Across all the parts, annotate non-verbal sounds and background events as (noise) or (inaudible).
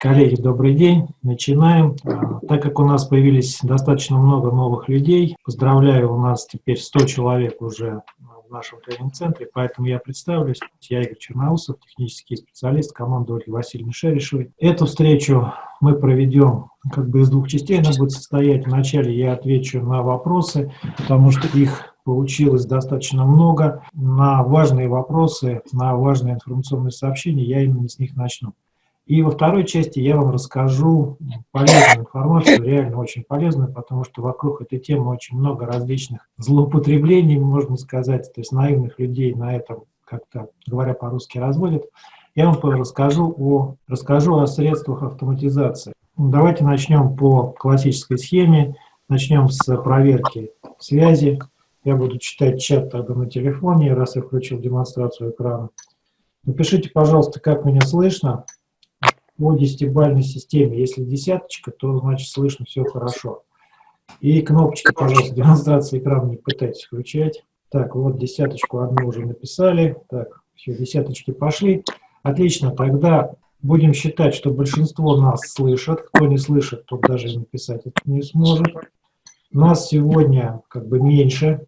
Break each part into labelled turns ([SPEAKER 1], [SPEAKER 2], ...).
[SPEAKER 1] Коллеги, добрый день. Начинаем. А, так как у нас появились достаточно много новых людей, поздравляю, у нас теперь 100 человек уже в нашем тренинг-центре, поэтому я представлюсь. Я Игорь Черноусов, технический специалист команды Ольги Васильевны Шерешевой. Эту встречу мы проведем как бы из двух частей. Она будет состоять вначале я отвечу на вопросы, потому что их получилось достаточно много. На важные вопросы, на важные информационные сообщения я именно с них начну. И во второй части я вам расскажу полезную информацию, реально очень полезную, потому что вокруг этой темы очень много различных злоупотреблений, можно сказать, то есть наивных людей на этом, как-то говоря по-русски, разводят. Я вам расскажу о, расскажу о средствах автоматизации. Давайте начнем по классической схеме. Начнем с проверки связи. Я буду читать чат тогда на телефоне, раз я включил демонстрацию экрана. Напишите, пожалуйста, как меня слышно по десятибальной системе. Если десяточка, то значит слышно все хорошо. И кнопочки, пожалуйста, демонстрации экрана не пытайтесь включать. Так, вот десяточку одну уже написали. Так, все, десяточки пошли. Отлично, тогда будем считать, что большинство нас слышат. Кто не слышит, тот даже написать это не сможет. Нас сегодня как бы меньше.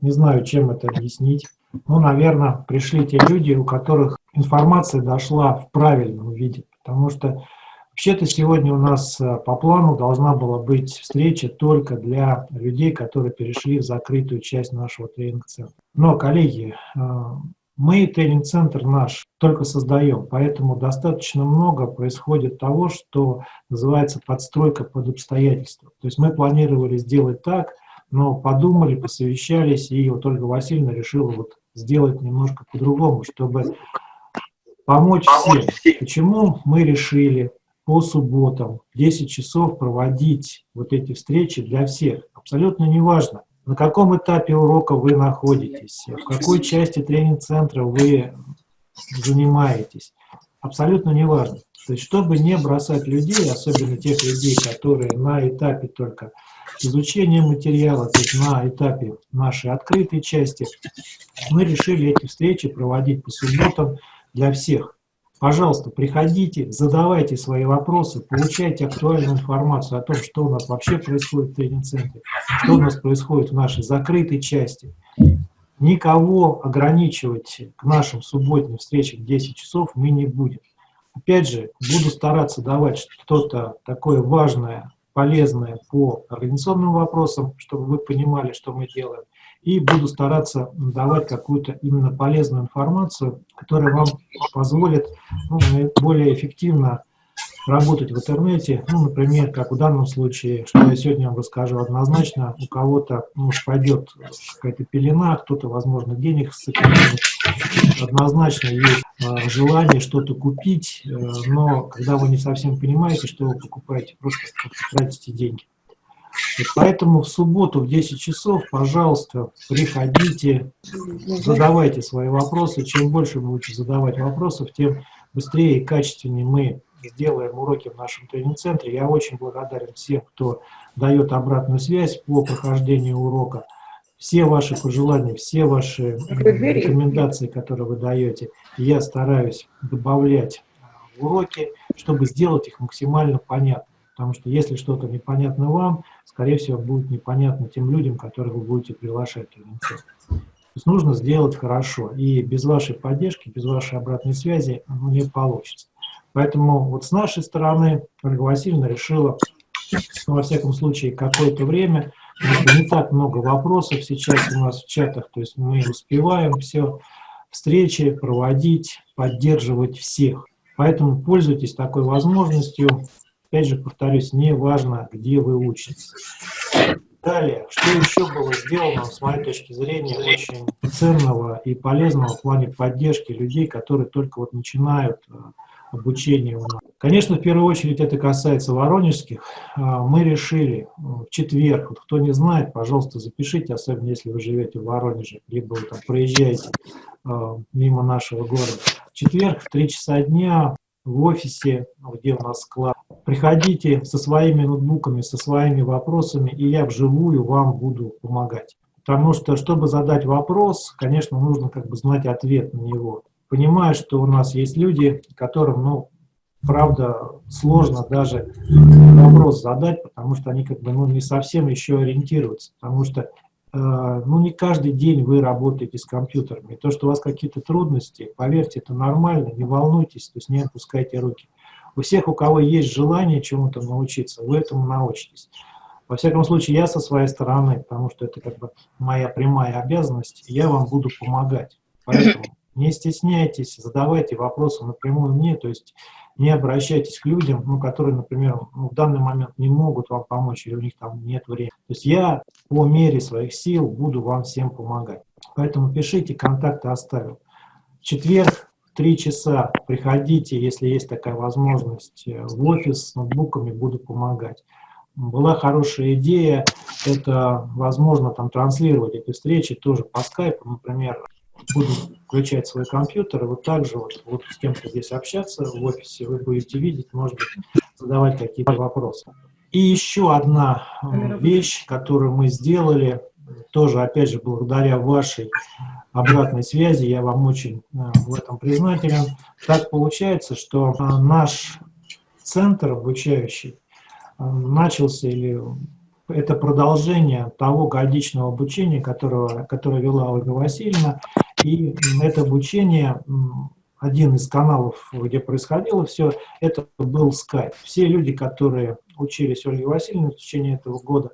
[SPEAKER 1] Не знаю, чем это объяснить. Ну, наверное, пришли те люди, у которых информация дошла в правильном виде. Потому что вообще-то сегодня у нас э, по плану должна была быть встреча только для людей, которые перешли в закрытую часть нашего тренинг-центра. Но, коллеги, э, мы тренинг-центр наш только создаем, поэтому достаточно много происходит того, что называется подстройка под обстоятельства. То есть мы планировали сделать так, но подумали, посовещались, и вот Ольга Васильевна решила вот сделать немножко по-другому, чтобы помочь, помочь всем. всем. Почему мы решили по субботам в 10 часов проводить вот эти встречи для всех? Абсолютно неважно, на каком этапе урока вы находитесь, в какой части тренинг-центра вы занимаетесь. Абсолютно неважно. То есть, чтобы не бросать людей, особенно тех людей, которые на этапе только изучения материала, то есть на этапе нашей открытой части, мы решили эти встречи проводить по субботам для всех. Пожалуйста, приходите, задавайте свои вопросы, получайте актуальную информацию о том, что у нас вообще происходит в тренинг-центре, что у нас происходит в нашей закрытой части. Никого ограничивать к нашим субботним встречам в 10 часов мы не будем. Опять же, буду стараться давать что-то такое важное, полезное по организационным вопросам, чтобы вы понимали, что мы делаем и буду стараться давать какую-то именно полезную информацию, которая вам позволит ну, более эффективно работать в интернете, ну, например, как в данном случае, что я сегодня вам расскажу, однозначно у кого-то ну, пойдет какая-то пелена, кто-то, возможно, денег сэкономит, однозначно есть э, желание что-то купить, э, но когда вы не совсем понимаете, что вы покупаете, просто тратите деньги. И поэтому в субботу в 10 часов, пожалуйста, приходите, задавайте свои вопросы. Чем больше вы будете задавать вопросов, тем быстрее и качественнее мы сделаем уроки в нашем тренинг-центре. Я очень благодарен всем, кто дает обратную связь по прохождению урока. Все ваши пожелания, все ваши рекомендации, которые вы даете, я стараюсь добавлять в уроки, чтобы сделать их максимально понятными. Потому что если что-то непонятно вам, скорее всего, будет непонятно тем людям, которых вы будете приглашать. То есть нужно сделать хорошо. И без вашей поддержки, без вашей обратной связи оно не получится. Поэтому вот с нашей стороны Ольга Васильевна решила, ну, во всяком случае, какое-то время, не так много вопросов сейчас у нас в чатах, то есть мы успеваем все встречи проводить, поддерживать всех. Поэтому пользуйтесь такой возможностью, Опять же, повторюсь, не важно, где вы учитесь. Далее, что еще было сделано, с моей точки зрения, очень ценного и полезного в плане поддержки людей, которые только вот начинают э, обучение у нас. Конечно, в первую очередь это касается воронежских. А, мы решили э, в четверг, вот кто не знает, пожалуйста, запишите, особенно если вы живете в Воронеже, либо вы там проезжаете э, мимо нашего города. В четверг в 3 часа дня в офисе, где у нас склад. Приходите со своими ноутбуками, со своими вопросами, и я вживую вам буду помогать. Потому что, чтобы задать вопрос, конечно, нужно как бы знать ответ на него. Понимаю, что у нас есть люди, которым, ну, правда, сложно даже вопрос задать, потому что они как бы ну, не совсем еще ориентируются, потому что э, ну, не каждый день вы работаете с компьютерами. То, что у вас какие-то трудности, поверьте, это нормально, не волнуйтесь, то есть не опускайте руки. У всех, у кого есть желание чему-то научиться, вы этому научитесь. Во всяком случае, я со своей стороны, потому что это как бы моя прямая обязанность, я вам буду помогать. Поэтому (clears throat) не стесняйтесь, задавайте вопросы напрямую мне, то есть не обращайтесь к людям, ну, которые, например, ну, в данный момент не могут вам помочь, или у них там нет времени. То есть я по мере своих сил буду вам всем помогать. Поэтому пишите, контакты оставил. В четверг 3 часа приходите, если есть такая возможность, в офис с ноутбуками буду помогать была хорошая идея, это, возможно, там транслировать эти встречи тоже по скайпу, например, буду включать свой компьютер, и вот так же вот, вот с кем-то здесь общаться в офисе, вы будете видеть, может быть, задавать какие-то вопросы. И еще одна вещь, которую мы сделали, тоже, опять же, благодаря вашей обратной связи, я вам очень э, в этом признателен. Так получается, что э, наш центр обучающий начался или это продолжение того годичного обучения, которого, которое вела Ольга Васильевна. И это обучение, один из каналов, где происходило все, это был скайп. Все люди, которые учились Ольге Васильевне в течение этого года,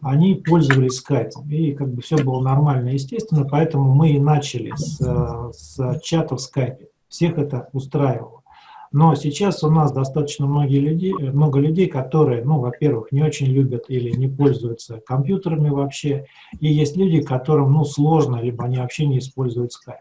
[SPEAKER 1] они пользовались скайпом. И как бы все было нормально, естественно, поэтому мы и начали с, с чата в скайпе. Всех это устраивало. Но сейчас у нас достаточно многие люди, много людей, которые, ну, во-первых, не очень любят или не пользуются компьютерами вообще, и есть люди, которым, ну, сложно, либо они вообще не используют Skype.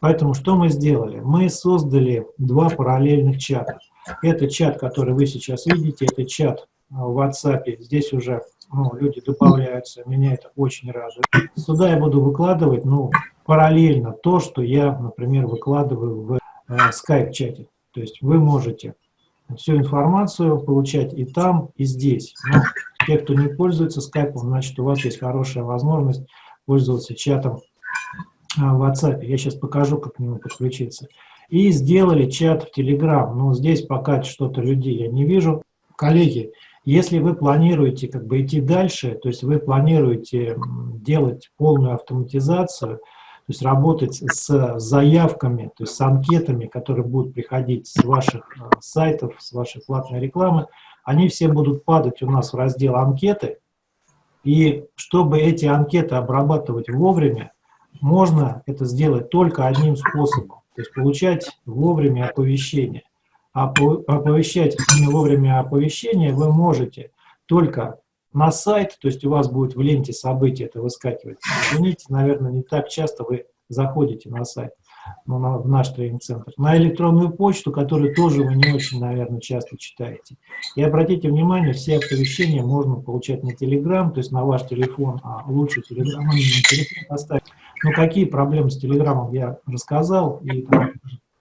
[SPEAKER 1] Поэтому что мы сделали? Мы создали два параллельных чата. Это чат, который вы сейчас видите, это чат в WhatsApp. Здесь уже ну, люди добавляются, меня это очень радует. Сюда я буду выкладывать ну, параллельно то, что я, например, выкладываю в э, Skype-чате. То есть вы можете всю информацию получать и там, и здесь. Но те, кто не пользуется скайпом, значит, у вас есть хорошая возможность пользоваться чатом а, в WhatsApp. Я сейчас покажу, как к нему подключиться. И сделали чат в Telegram. Но здесь пока что-то людей я не вижу. Коллеги, если вы планируете как бы идти дальше, то есть вы планируете делать полную автоматизацию, то есть работать с заявками, то есть с анкетами, которые будут приходить с ваших э, сайтов, с вашей платной рекламы, они все будут падать у нас в раздел «Анкеты», и чтобы эти анкеты обрабатывать вовремя, можно это сделать только одним способом, то есть получать вовремя оповещения. А оповещать вовремя оповещения вы можете только на сайт, то есть у вас будет в ленте событий это выскакивать. Извините, наверное, не так часто вы заходите на сайт, ну, на, в наш тренинг-центр. На электронную почту, которую тоже вы не очень, наверное, часто читаете. И обратите внимание, все оповещения можно получать на Telegram, то есть на ваш телефон, а лучше Telegram, на телефон поставить. Но какие проблемы с Телеграмом я рассказал, и там,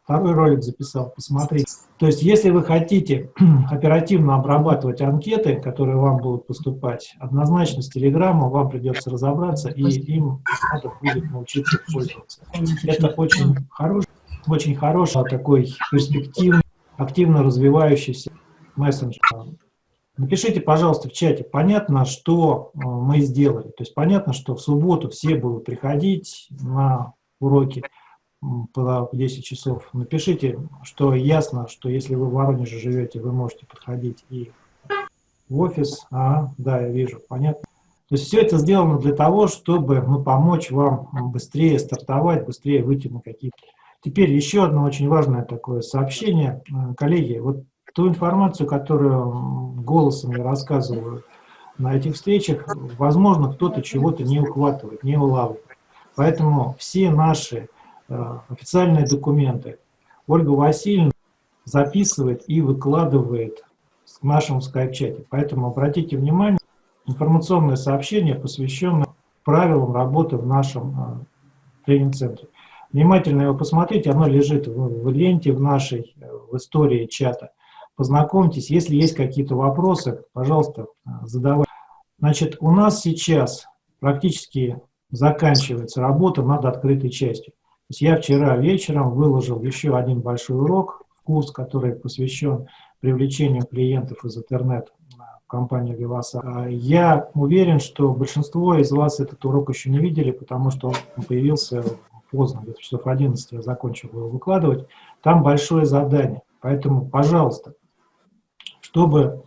[SPEAKER 1] второй ролик записал, посмотрите. То есть, если вы хотите (clears throat) оперативно обрабатывать анкеты, которые вам будут поступать, однозначно с Телеграмом вам придется разобраться, и им надо будет научиться пользоваться. Это очень хороший, очень хороший, такой перспективный, активно развивающийся мессенджер. Напишите, пожалуйста, в чате, понятно, что э, мы сделали. То есть понятно, что в субботу все будут приходить на уроки, по 10 часов. Напишите, что ясно, что если вы в Воронеже живете, вы можете подходить и в офис. А, да, я вижу, понятно. То есть все это сделано для того, чтобы ну, помочь вам быстрее стартовать, быстрее выйти на какие-то... Теперь еще одно очень важное такое сообщение. Э, коллеги, вот ту информацию, которую голосом я рассказываю на этих встречах, возможно, кто-то чего-то не ухватывает, не улавливает. Поэтому все наши официальные документы. Ольга Васильевна записывает и выкладывает в нашем скайп-чате. Поэтому обратите внимание, информационное сообщение, посвященное правилам работы в нашем э, тренинг-центре. Внимательно его посмотрите, оно лежит в, в ленте в нашей, э, в истории чата. Познакомьтесь, если есть какие-то вопросы, пожалуйста, задавайте. Значит, у нас сейчас практически заканчивается работа над открытой частью есть я вчера вечером выложил еще один большой урок курс, который посвящен привлечению клиентов из интернета в компанию. А я уверен, что большинство из вас этот урок еще не видели, потому что он появился поздно, где-то часов 11 я закончил его выкладывать. Там большое задание. Поэтому, пожалуйста, чтобы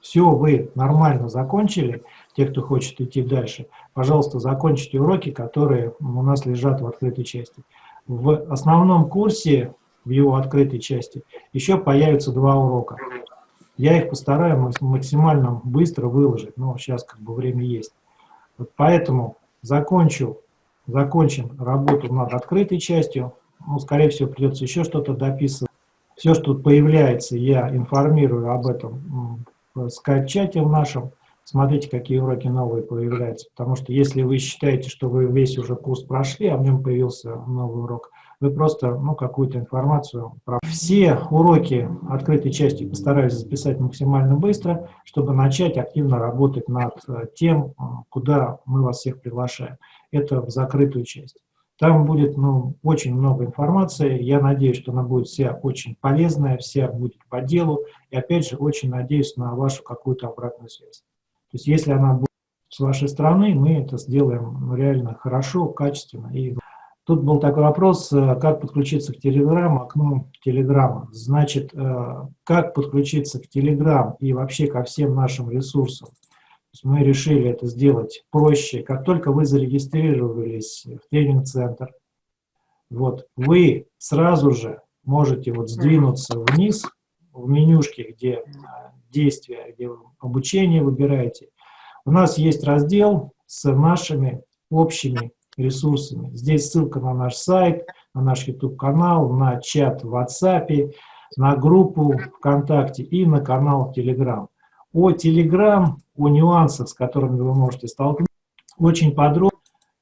[SPEAKER 1] все вы нормально закончили, те, кто хочет идти дальше, пожалуйста, закончите уроки, которые у нас лежат в открытой части. В основном курсе, в его открытой части, еще появятся два урока. Я их постараюсь максимально быстро выложить, но сейчас как бы время есть. Вот поэтому закончу, закончим работу над открытой частью. Ну, скорее всего, придется еще что-то дописывать. Все, что появляется, я информирую об этом в скайп-чате в нашем. Смотрите, какие уроки новые появляются. Потому что если вы считаете, что вы весь уже курс прошли, а в нем появился новый урок, вы просто ну, какую-то информацию про все уроки открытой части постараюсь записать максимально быстро, чтобы начать активно работать над э, тем, э, куда мы вас всех приглашаем. Это в закрытую часть. Там будет ну, очень много информации. Я надеюсь, что она будет вся очень полезная, вся будет по делу. И опять же, очень надеюсь на вашу какую-то обратную связь. То есть если она будет с вашей стороны, мы это сделаем реально хорошо, качественно. И тут был такой вопрос, э, как подключиться к Telegram, окну Telegram. Значит, э, как подключиться к Telegram и вообще ко всем нашим ресурсам. Мы решили это сделать проще. Как только вы зарегистрировались в тренинг-центр, вот, вы сразу же можете вот сдвинуться вниз в менюшке, где э, действия, где обучение выбираете. У нас есть раздел с нашими общими ресурсами. Здесь ссылка на наш сайт, на наш YouTube-канал, на чат в WhatsApp, на группу ВКонтакте и на канал Telegram. О Telegram, о нюансах, с которыми вы можете столкнуться, очень подробно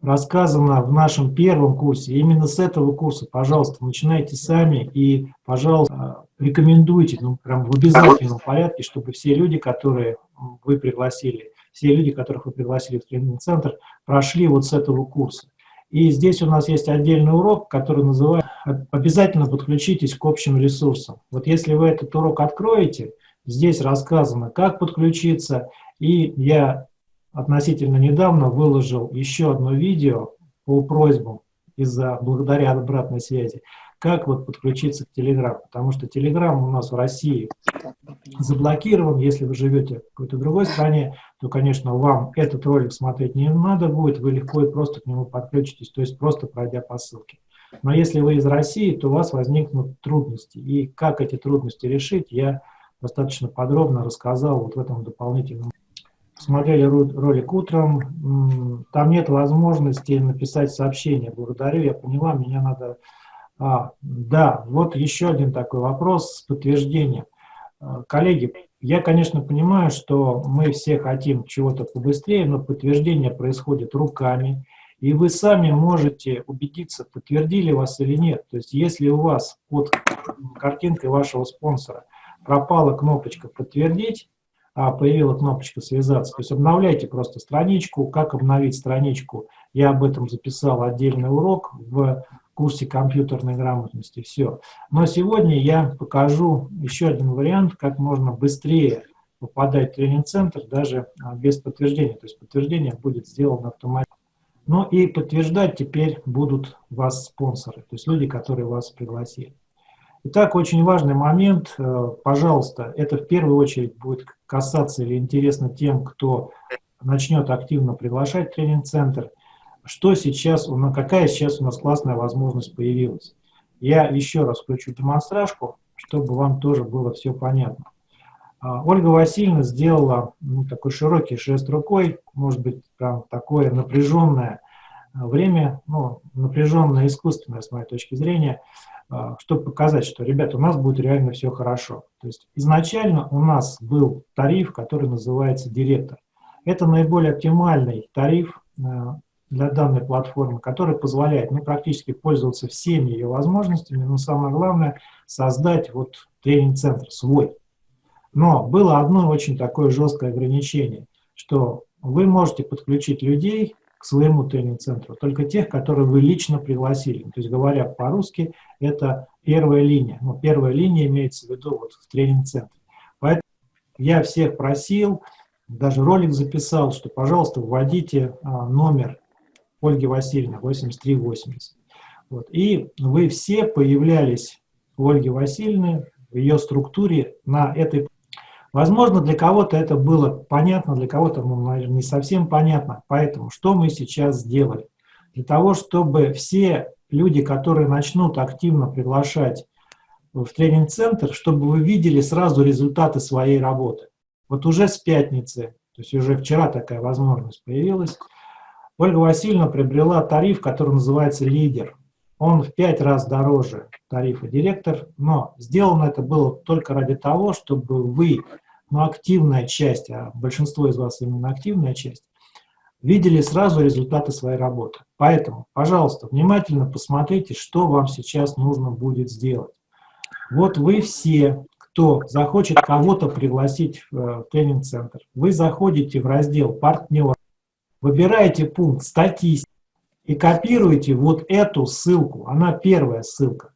[SPEAKER 1] рассказано в нашем первом курсе. именно с этого курса, пожалуйста, начинайте сами и, пожалуйста, рекомендуйте, ну, прям в обязательном порядке, чтобы все люди, которые вы пригласили, все люди, которых вы пригласили в тренинг-центр, прошли вот с этого курса. И здесь у нас есть отдельный урок, который называется «Обязательно подключитесь к общим ресурсам». Вот если вы этот урок откроете, здесь рассказано, как подключиться, и я относительно недавно выложил еще одно видео по просьбам из-за благодаря обратной связи, как вот подключиться к Telegram, потому что Telegram у нас в России заблокирован, если вы живете в какой-то другой стране, то, конечно, вам этот ролик смотреть не надо будет, вы легко и просто к нему подключитесь, то есть просто пройдя по ссылке. Но если вы из России, то у вас возникнут трудности, и как эти трудности решить, я достаточно подробно рассказал вот в этом дополнительном смотрели ролик утром, там нет возможности написать сообщение. Благодарю, я поняла, меня надо... А, да, вот еще один такой вопрос с подтверждением. А, коллеги, я, конечно, понимаю, что мы все хотим чего-то побыстрее, но подтверждение происходит руками, и вы сами можете убедиться, подтвердили вас или нет. То есть если у вас под картинкой вашего спонсора пропала кнопочка «Подтвердить», а, появила кнопочка «Связаться». То есть обновляйте просто страничку. Как обновить страничку? Я об этом записал отдельный урок в курсе компьютерной грамотности. Все. Но сегодня я покажу еще один вариант, как можно быстрее попадать в тренинг-центр даже а, без подтверждения. То есть подтверждение будет сделано автоматически. Ну и подтверждать теперь будут вас спонсоры, то есть люди, которые вас пригласили. Итак, очень важный момент, э, пожалуйста, это в первую очередь будет касаться или интересно тем, кто начнет активно приглашать тренинг-центр, что сейчас, какая сейчас у нас классная возможность появилась. Я еще раз включу демонстражку, чтобы вам тоже было все понятно. А, Ольга Васильевна сделала ну, такой широкий жест рукой, может быть, прям такое напряженное время, ну, напряженное искусственное, с моей точки зрения, а, чтобы показать, что, ребята, у нас будет реально все хорошо. То есть изначально у нас был тариф, который называется «Директор». Это наиболее оптимальный тариф а, для данной платформы, который позволяет ну, практически пользоваться всеми ее возможностями, но самое главное – создать вот тренинг-центр свой. Но было одно очень такое жесткое ограничение, что вы можете подключить людей своему тренинг-центру, только тех, которые вы лично пригласили. То есть, говоря по-русски, это первая линия. Но первая линия имеется в виду вот в тренинг-центре. Поэтому я всех просил, даже ролик записал, что, пожалуйста, вводите а, номер Ольги Васильевны 8380. Вот. И вы все появлялись у Ольги Васильевны в ее структуре на этой... Возможно, для кого-то это было понятно, для кого-то, ну, наверное, не совсем понятно. Поэтому что мы сейчас сделали? Для того, чтобы все люди, которые начнут активно приглашать в тренинг-центр, чтобы вы видели сразу результаты своей работы. Вот уже с пятницы, то есть уже вчера такая возможность появилась, Ольга Васильевна приобрела тариф, который называется «Лидер». Он в пять раз дороже тарифа «Директор», но сделано это было только ради того, чтобы вы, ну, активная часть, а большинство из вас именно активная часть, видели сразу результаты своей работы. Поэтому, пожалуйста, внимательно посмотрите, что вам сейчас нужно будет сделать. Вот вы все, кто захочет кого-то пригласить в э, тренинг-центр, вы заходите в раздел «Партнер», выбираете пункт «Статистика» и копируете вот эту ссылку, она первая ссылка.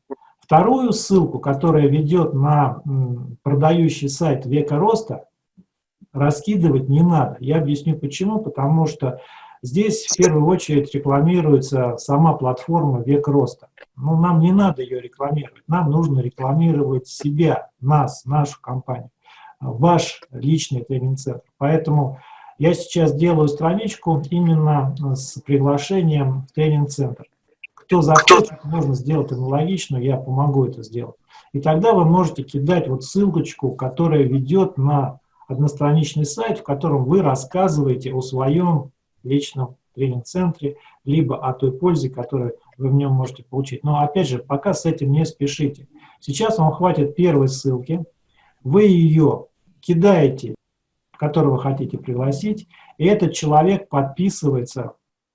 [SPEAKER 1] Вторую ссылку, которая ведет на продающий сайт «Века роста», раскидывать не надо. Я объясню почему. Потому что здесь в первую очередь рекламируется сама платформа «Век роста». Но нам не надо ее рекламировать. Нам нужно рекламировать себя, нас, нашу компанию, ваш личный тренинг-центр. Поэтому я сейчас делаю страничку именно с приглашением в тренинг-центр. Кто захочет, можно сделать аналогичную, я помогу это сделать. И тогда вы можете кидать вот ссылочку, которая ведет на одностраничный сайт, в котором вы рассказываете о своем личном тренинг-центре, либо о той пользе, которую вы в нем можете получить. Но опять же, пока с этим не спешите. Сейчас вам хватит первой ссылки, вы ее кидаете, которого хотите пригласить, и этот человек подписывается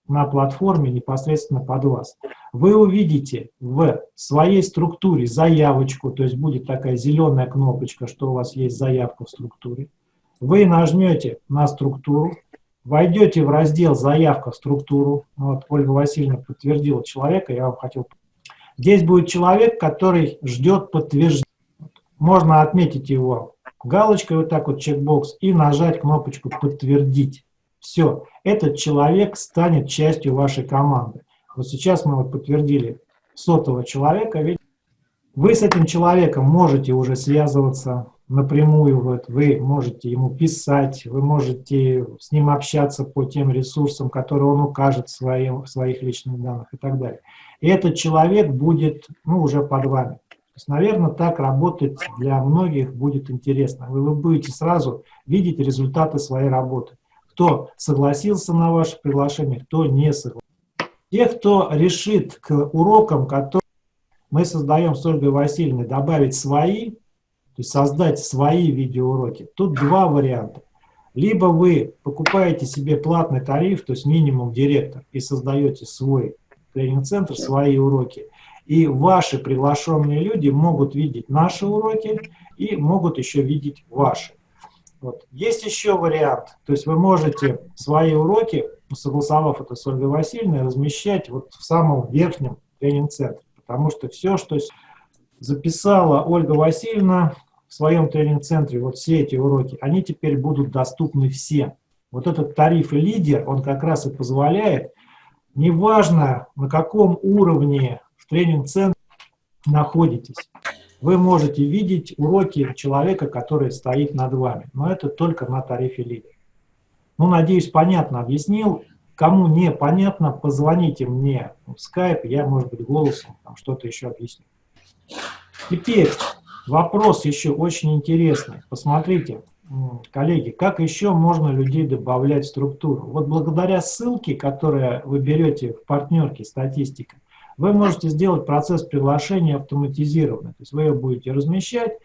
[SPEAKER 1] на платформе непосредственно под вас. Вы увидите в своей структуре заявочку, то есть будет такая зеленая кнопочка, что у вас есть заявка в структуре. Вы нажмете на структуру, войдете в раздел «Заявка в структуру». Вот Ольга Васильевна подтвердила человека, я вам хотел... Здесь будет человек, который ждет подтверждения. Можно отметить его галочкой, вот так вот чекбокс, и нажать кнопочку «Подтвердить». Все, этот человек станет частью вашей команды. Вот сейчас мы вот подтвердили сотого человека. Вы с этим человеком можете уже связываться, напрямую, вот, вы можете ему писать, вы можете с ним общаться по тем ресурсам, которые он укажет в, своим, в своих личных данных и так далее. И этот человек будет ну, уже под вами. То есть, наверное, так работать для многих будет интересно. Вы, вы будете сразу видеть результаты своей работы. Кто согласился на ваше приглашение, кто не согласился. Те, кто решит к урокам, которые мы создаем с Ольгой Васильевной, добавить свои, то есть создать свои видеоуроки. Тут два варианта. Либо вы покупаете себе платный тариф, то есть минимум директор, и создаете свой тренинг-центр, свои уроки. И ваши приглашенные люди могут видеть наши уроки и могут еще видеть ваши. Вот. Есть еще вариант, то есть вы можете свои уроки, согласовав это с Ольгой Васильевной, размещать вот в самом верхнем тренинг-центре, потому что все, что записала Ольга Васильевна, в своем тренинг-центре вот все эти уроки, они теперь будут доступны всем. Вот этот тариф лидер, он как раз и позволяет, неважно на каком уровне в тренинг-центре находитесь, вы можете видеть уроки человека, который стоит над вами. Но это только на тарифе лидер. Ну, надеюсь, понятно объяснил. Кому не понятно, позвоните мне в скайп, я, может быть, голосом что-то еще объясню. Теперь Вопрос еще очень интересный. Посмотрите, коллеги, как еще можно людей добавлять в структуру? Вот благодаря ссылке, которую вы берете в партнерке «Статистика», вы можете сделать процесс приглашения автоматизированный. То есть вы ее будете размещать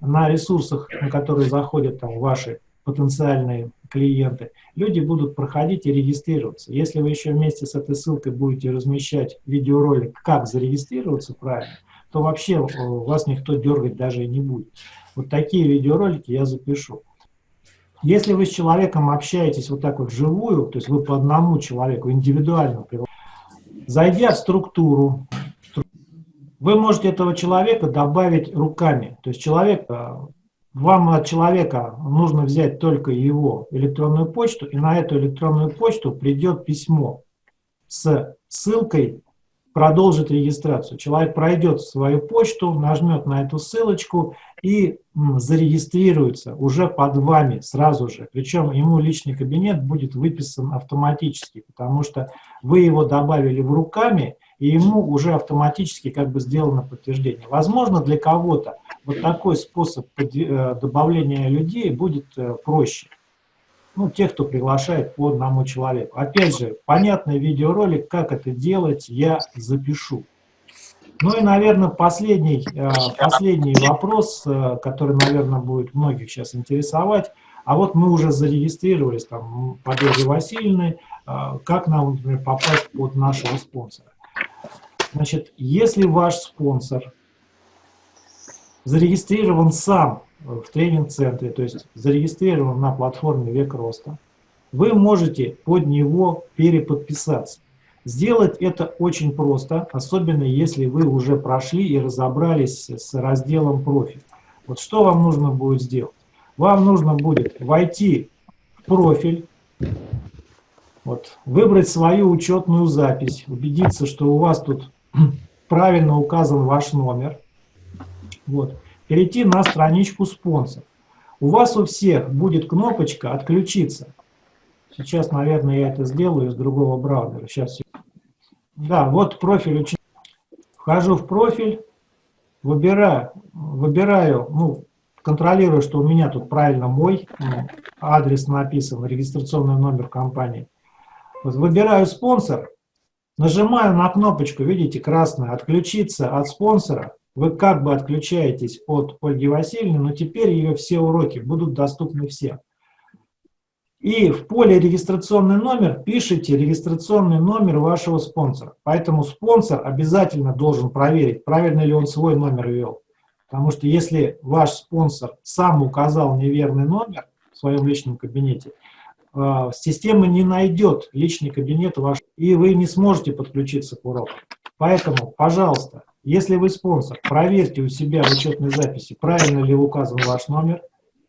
[SPEAKER 1] на ресурсах, на которые заходят там, ваши потенциальные клиенты. Люди будут проходить и регистрироваться. Если вы еще вместе с этой ссылкой будете размещать видеоролик «Как зарегистрироваться правильно», то вообще вас никто дергать даже и не будет. Вот такие видеоролики я запишу. Если вы с человеком общаетесь вот так вот вживую, то есть вы по одному человеку индивидуально, зайдя в структуру, вы можете этого человека добавить руками. То есть человек, э, вам от человека нужно взять только его электронную почту, и на эту электронную почту придет письмо с ссылкой продолжить регистрацию. Человек пройдет свою почту, нажмет на эту ссылочку и зарегистрируется уже под вами сразу же. Причем ему личный кабинет будет выписан автоматически, потому что вы его добавили в руками, и ему уже автоматически как бы сделано подтверждение. Возможно, для кого-то вот такой способ э, добавления людей будет э, проще ну, тех, кто приглашает по одному человеку. Опять же, понятный видеоролик, как это делать, я запишу. Ну и, наверное, последний, э, последний вопрос, э, который, наверное, будет многих сейчас интересовать. А вот мы уже зарегистрировались там под Ольгой Васильевной, э, как нам, например, попасть под нашего спонсора. Значит, если ваш спонсор зарегистрирован сам в тренинг-центре, то есть зарегистрирован на платформе «Век роста», вы можете под него переподписаться. Сделать это очень просто, особенно если вы уже прошли и разобрались с разделом «Профиль». Вот что вам нужно будет сделать? Вам нужно будет войти в профиль, вот, выбрать свою учетную запись, убедиться, что у вас тут (clears throat) правильно указан ваш номер. Вот перейти на страничку спонсор. У вас у всех будет кнопочка «Отключиться». Сейчас, наверное, я это сделаю из другого браузера. Сейчас. Да, вот профиль. Вхожу в профиль, выбираю, выбираю, ну, контролирую, что у меня тут правильно мой адрес написан, регистрационный номер компании. Вот выбираю спонсор, нажимаю на кнопочку, видите, красная, «Отключиться от спонсора», вы как бы отключаетесь от Ольги Васильевны, но теперь ее все уроки будут доступны всем. И в поле «Регистрационный номер» пишите регистрационный номер вашего спонсора. Поэтому спонсор обязательно должен проверить, правильно ли он свой номер ввел. Потому что если ваш спонсор сам указал неверный номер в своем личном кабинете, э, система не найдет личный кабинет ваш, и вы не сможете подключиться к уроку. Поэтому, пожалуйста, если вы спонсор, проверьте у себя в учетной записи, правильно ли указан ваш номер.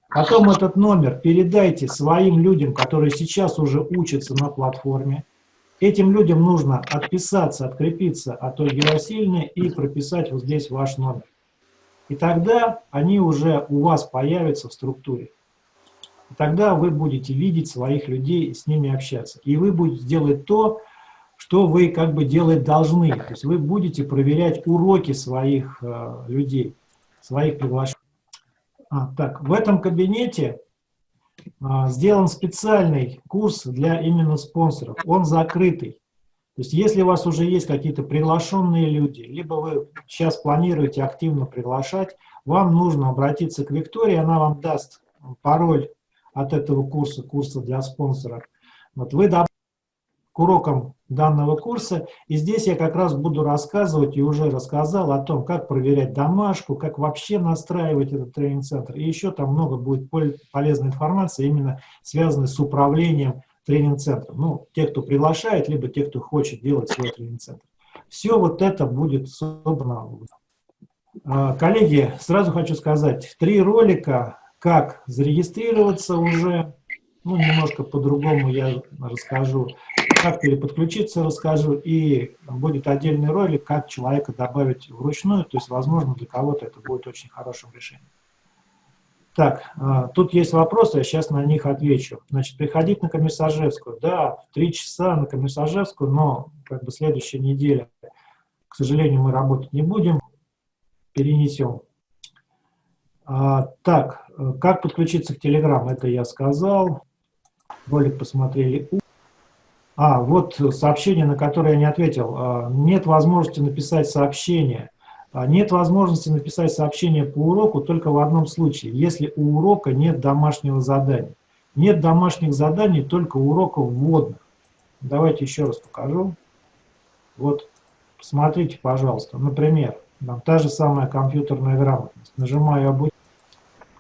[SPEAKER 1] Потом этот номер передайте своим людям, которые сейчас уже учатся на платформе. Этим людям нужно отписаться, открепиться от Ольги Васильевны и прописать вот здесь ваш номер. И тогда они уже у вас появятся в структуре. И тогда вы будете видеть своих людей и с ними общаться. И вы будете делать то, что вы как бы делать должны. То есть вы будете проверять уроки своих э, людей, своих приглашенных. А, так, в этом кабинете а, сделан специальный курс для именно спонсоров. Он закрытый. То есть если у вас уже есть какие-то приглашенные люди, либо вы сейчас планируете активно приглашать, вам нужно обратиться к Виктории, она вам даст пароль от этого курса, курса для спонсоров. Вот вы к урокам данного курса. И здесь я как раз буду рассказывать и уже рассказал о том, как проверять домашку, как вообще настраивать этот тренинг-центр. И еще там много будет полезной информации, именно связанной с управлением тренинг-центром. Ну, те, кто приглашает, либо те, кто хочет делать свой тренинг-центр. Все вот это будет собрано. А, коллеги, сразу хочу сказать, три ролика, как зарегистрироваться уже, ну, немножко по-другому я расскажу как переподключиться, расскажу, и будет отдельный ролик, как человека добавить вручную, то есть, возможно, для кого-то это будет очень хорошим решением. Так, а, тут есть вопросы, я сейчас на них отвечу. Значит, приходить на Комиссажевскую. Да, в три часа на Комиссажевскую, но как бы следующая неделя, к сожалению, мы работать не будем, перенесем. А, так, как подключиться к Telegram, это я сказал. Ролик посмотрели. А, вот сообщение, на которое я не ответил. А, нет возможности написать сообщение. А, нет возможности написать сообщение по уроку только в одном случае, если у урока нет домашнего задания. Нет домашних заданий, только уроков вводных. Давайте еще раз покажу. Вот, посмотрите, пожалуйста. Например, там та же самая компьютерная грамотность. Нажимаю «Обучение».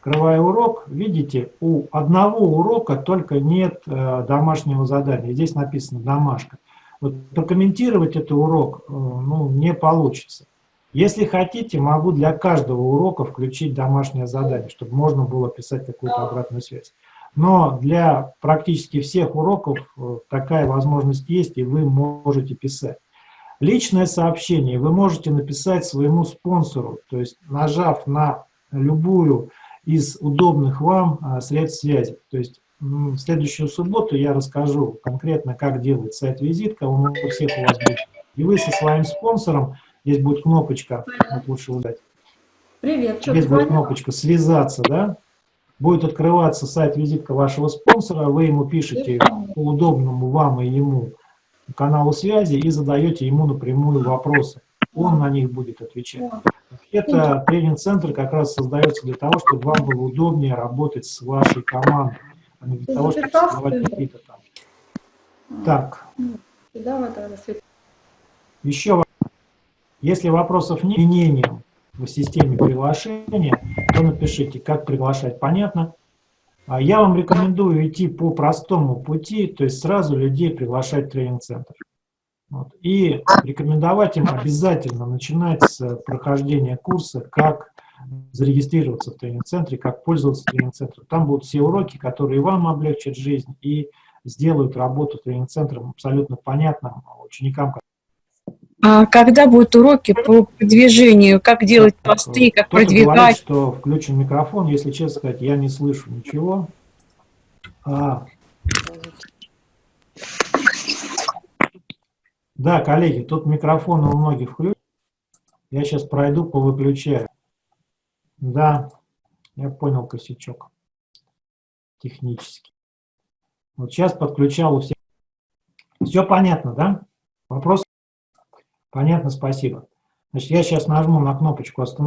[SPEAKER 1] Открывая урок, видите, у одного урока только нет э, домашнего задания. Здесь написано «домашка». Вот прокомментировать этот урок э, ну, не получится. Если хотите, могу для каждого урока включить домашнее задание, чтобы можно было писать какую-то обратную связь. Но для практически всех уроков э, такая возможность есть, и вы можете писать. Личное сообщение вы можете написать своему спонсору, то есть нажав на любую из удобных вам а, средств связи. То есть в следующую субботу я расскажу конкретно, как делать сайт-визитка, он у всех у вас будет. И вы со своим спонсором, здесь будет кнопочка, вот лучше удать. Привет, Здесь будет кнопочка «Связаться», да? Будет открываться сайт-визитка вашего спонсора, вы ему пишете по удобному вам и ему каналу связи и задаете ему напрямую вопросы. Он на них будет отвечать. Это тренинг-центр как раз создается для того, чтобы вам было удобнее работать с вашей командой, а не для того, чтобы создавать какие-то там. Так. Еще, если вопросов нет, изменениям в системе приглашения, то напишите, как приглашать, понятно. А я вам рекомендую идти по простому пути, то есть сразу людей приглашать в тренинг-центр. Вот. И рекомендовать им обязательно начинать с прохождения курса, как зарегистрироваться в тренинг-центре, как пользоваться тренинг-центром. Там будут все уроки, которые вам облегчат жизнь и сделают работу тренинг-центром абсолютно понятным ученикам.
[SPEAKER 2] А когда будут уроки по продвижению, как делать посты, как продвигать? Говорит,
[SPEAKER 1] что включен микрофон, если честно сказать, я не слышу ничего. А, Да, коллеги, тут микрофон у многих включен. Я сейчас пройду, повыключаю. Да, я понял косячок технически. Вот сейчас подключал у всех. Все понятно, да? Вопрос? Понятно, спасибо. Значит, я сейчас нажму на кнопочку «Остановить».